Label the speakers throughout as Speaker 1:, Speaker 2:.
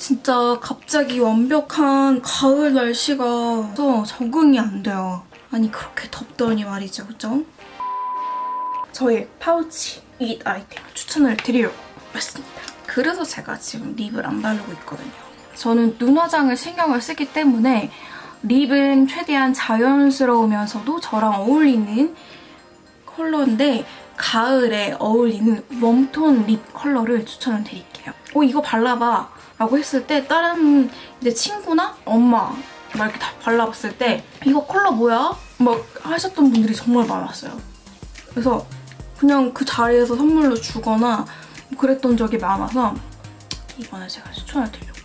Speaker 1: 진짜 갑자기 완벽한 가을 날씨가 와서 적응이 안 돼요. 아니 그렇게 덥더니 말이죠, 그죠? 저의 파우치 이 아이템 추천을 드리려고 했습니다. 그래서 제가 지금 lip을 안 바르고 있거든요. 저는 눈 화장을 신경을 쓰기 때문에 lip은 최대한 자연스러우면서도 저랑 어울리는 컬러인데 가을에 어울리는 warm tone lip 컬러를 추천을 드릴게요. 어 이거 발라봐 라고 했을 때 다른 이제 친구나 엄마 막 이렇게 다 발라봤을 때 이거 컬러 뭐야? 막 하셨던 분들이 정말 많았어요. 그래서 그냥 그 자리에서 선물로 주거나 그랬던 적이 많아서 이번에 제가 추천을 드리려고.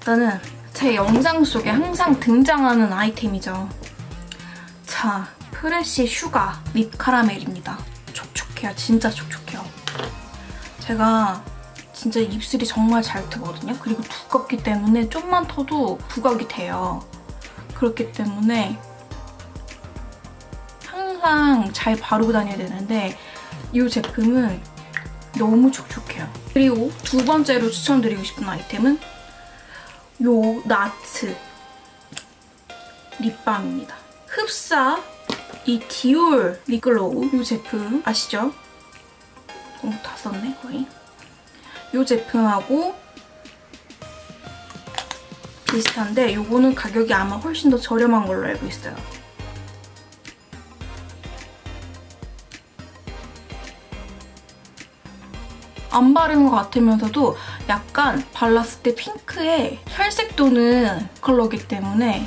Speaker 1: 일단은 제 영상 속에 항상 등장하는 아이템이죠. 자, Fresh Sugar Lip Caramel입니다. 촉촉해요. 진짜 촉촉해요. 제가 진짜 입술이 정말 잘 트거든요. 그리고 두껍기 때문에 좀만 터도 부각이 돼요. 그렇기 때문에 항상 잘 바르고 다녀야 되는데 이 제품은 너무 촉촉해요. 그리고 두 번째로 추천드리고 싶은 아이템은 요 나트 립밤입니다. 흡사 이 디올 립글로우 이 제품 아시죠? 어, 다 썼네 거의. 이 제품하고 비슷한데 이거는 가격이 아마 훨씬 더 저렴한 걸로 알고 있어요. 안 바른 것 같으면서도 약간 발랐을 때 핑크에 살색 도는 컬러기 때문에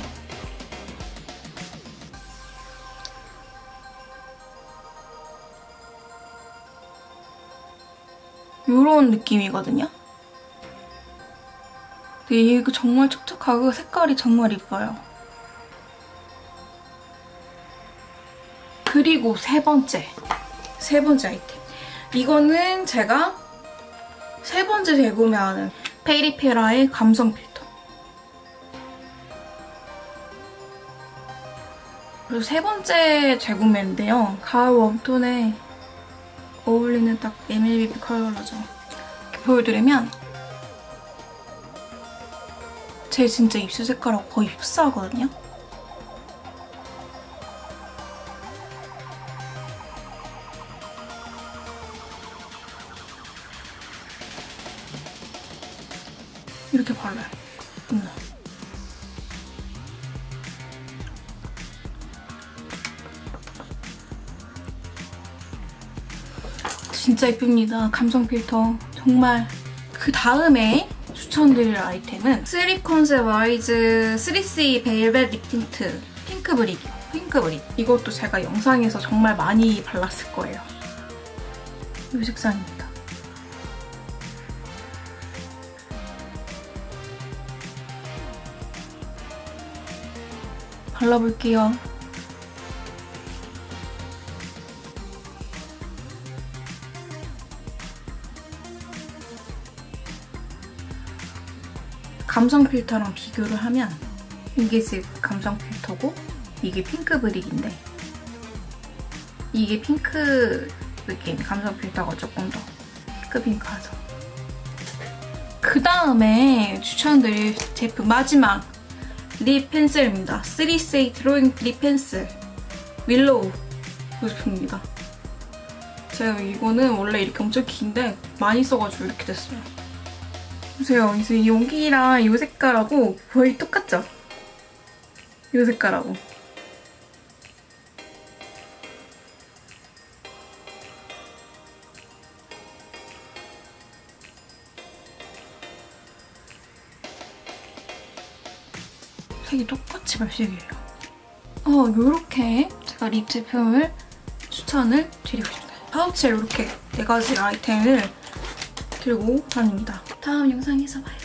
Speaker 1: 이런 느낌이거든요. 이거 정말 촉촉하고 색깔이 정말 이뻐요. 그리고 세 번째. 세 번째 아이템. 이거는 제가 세 번째 재구매하는 페이리페라의 감성 필터. 그리고 세 번째 재구매인데요. 가을 웜톤에 어울리는 딱 MLB 컬러죠. 보여드리면 제 진짜 입술 색깔하고 거의 흡사하거든요. 이렇게 발라요. 음. 진짜 예쁩니다. 감성 필터. 정말. 그 다음에 추천드릴 아이템은 쓰리콘셉 와이즈 3C 벨벳 립 틴트 핑크 브릭. 핑크 브릭. 이것도 제가 영상에서 정말 많이 발랐을 거예요. 이 색상입니다. 발라볼게요. 감성 필터랑 비교를 하면 이게 지금 감성 필터고 이게 pink brick인데 이게 핑크 느낌 감성 필터가 조금 더 핑크핑크하죠. 그 다음에 추천드릴 제품 마지막 립 펜슬입니다. 3CE drawing lip pencil willow 이 제품입니다. 제가 이거는 원래 이렇게 엄청 긴데 많이 써가지고 이렇게 됐어요. 보세요. 이제 이 용기랑 이 색깔하고 거의 똑같죠? 이 색깔하고. 색이 똑같이 발색이에요. 어, 요렇게 제가 립 제품을 추천을 드리고 싶어요. 파우치에 이렇게 네 가지 아이템을 들고 다닙니다. 다음 영상에서 봐요.